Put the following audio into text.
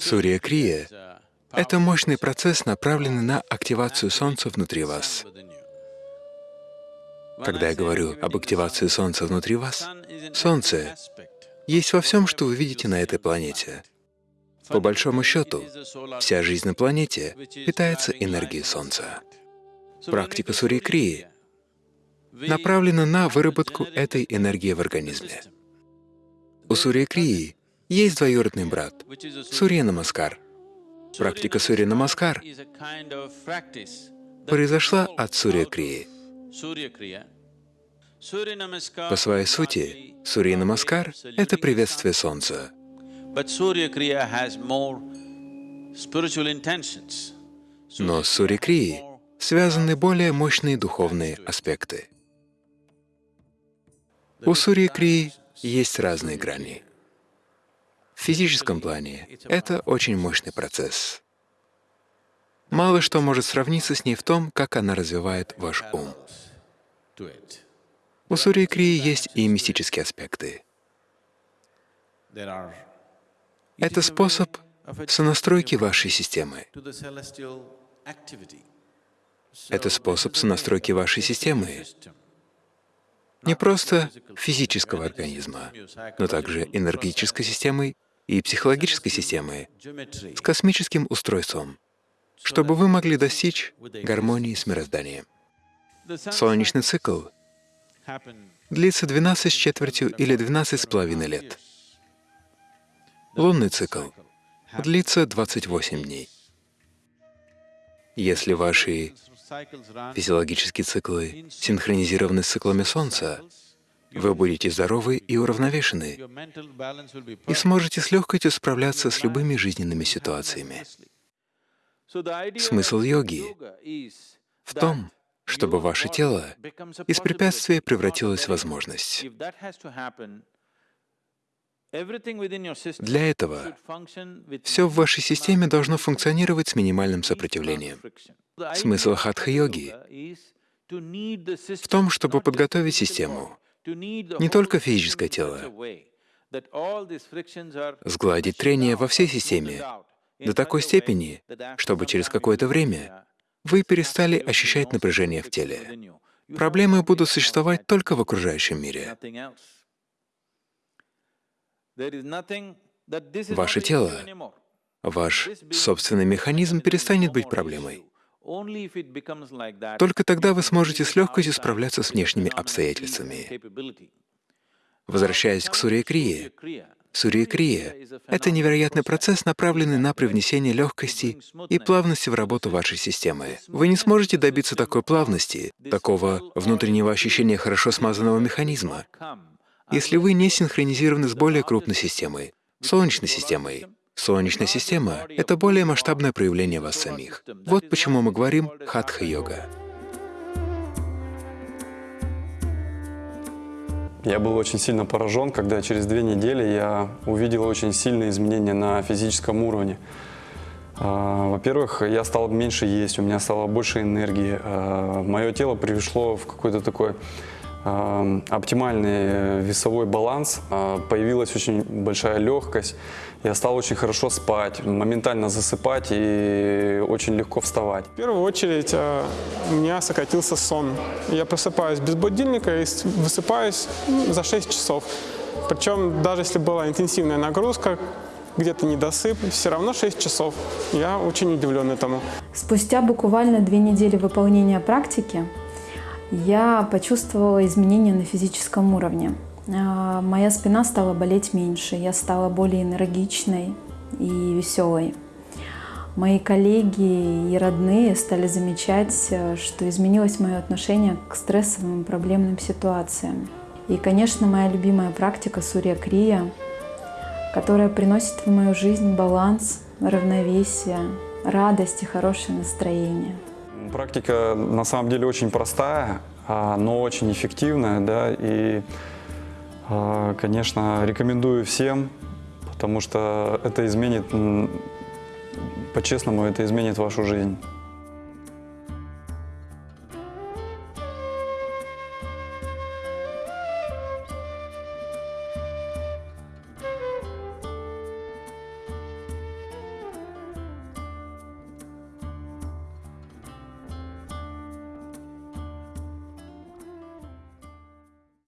Сурья Крия — это мощный процесс, направленный на активацию Солнца внутри вас. Когда я говорю об активации Солнца внутри вас, Солнце есть во всем, что вы видите на этой планете. По большому счету, вся жизнь на планете питается энергией Солнца. Практика Сурья-крии направлена на выработку этой энергии в организме. У Сурья-крии есть двоюродный брат — Сурья Намаскар. Практика Сурья Намаскар произошла от Сурья Крии. По своей сути, Сурья Намаскар — это приветствие Солнца. Но с Сурья Крии связаны более мощные духовные аспекты. У Сурья Крии есть разные грани. В физическом плане это очень мощный процесс. Мало что может сравниться с ней в том, как она развивает ваш ум. У Сурьи Крии есть и мистические аспекты. Это способ сонастройки вашей системы. Это способ сонастройки вашей системы не просто физического организма, но также энергетической системой и психологической системы с космическим устройством, чтобы вы могли достичь гармонии с мирозданием. Солнечный цикл длится 12 с четвертью или 12 с половиной лет. Лунный цикл длится 28 дней. Если ваши физиологические циклы синхронизированы с циклами Солнца, вы будете здоровы и уравновешены, и сможете с легкостью справляться с любыми жизненными ситуациями. Смысл йоги в том, чтобы ваше тело из препятствия превратилось в возможность. Для этого все в вашей системе должно функционировать с минимальным сопротивлением. Смысл хатха-йоги в том, чтобы подготовить систему, не только физическое тело, сгладить трение во всей системе до такой степени, чтобы через какое-то время вы перестали ощущать напряжение в теле. Проблемы будут существовать только в окружающем мире. Ваше тело, ваш собственный механизм перестанет быть проблемой. Только тогда вы сможете с легкостью справляться с внешними обстоятельствами. Возвращаясь к Сурья-крие, Сурья-крия — это невероятный процесс, направленный на привнесение легкости и плавности в работу вашей системы. Вы не сможете добиться такой плавности, такого внутреннего ощущения хорошо смазанного механизма, если вы не синхронизированы с более крупной системой — Солнечной системой. Солнечная система — это более масштабное проявление вас самих. Вот почему мы говорим «хатха-йога». Я был очень сильно поражен, когда через две недели я увидел очень сильные изменения на физическом уровне. А, во-первых, я стал меньше есть, у меня стало больше энергии. А, Мое тело пришло в какой-то такой оптимальный весовой баланс, а, появилась очень большая легкость, я стал очень хорошо спать, моментально засыпать и очень легко вставать. В первую очередь а, у меня сократился сон. Я просыпаюсь без будильника и высыпаюсь за 6 часов. Причем даже если была интенсивная нагрузка, где-то недосып, все равно 6 часов. Я очень удивлен этому. Спустя буквально две недели выполнения практики я почувствовала изменения на физическом уровне. А, моя спина стала болеть меньше, я стала более энергичной и веселой. Мои коллеги и родные стали замечать, что изменилось мое отношение к стрессовым и проблемным ситуациям. И, конечно, моя любимая практика Сурья Крия, которая приносит в мою жизнь баланс, равновесие, радость и хорошее настроение. Практика на самом деле очень простая, а, но очень эффективная, да, и, а, конечно, рекомендую всем, потому что это изменит, по-честному, это изменит вашу жизнь.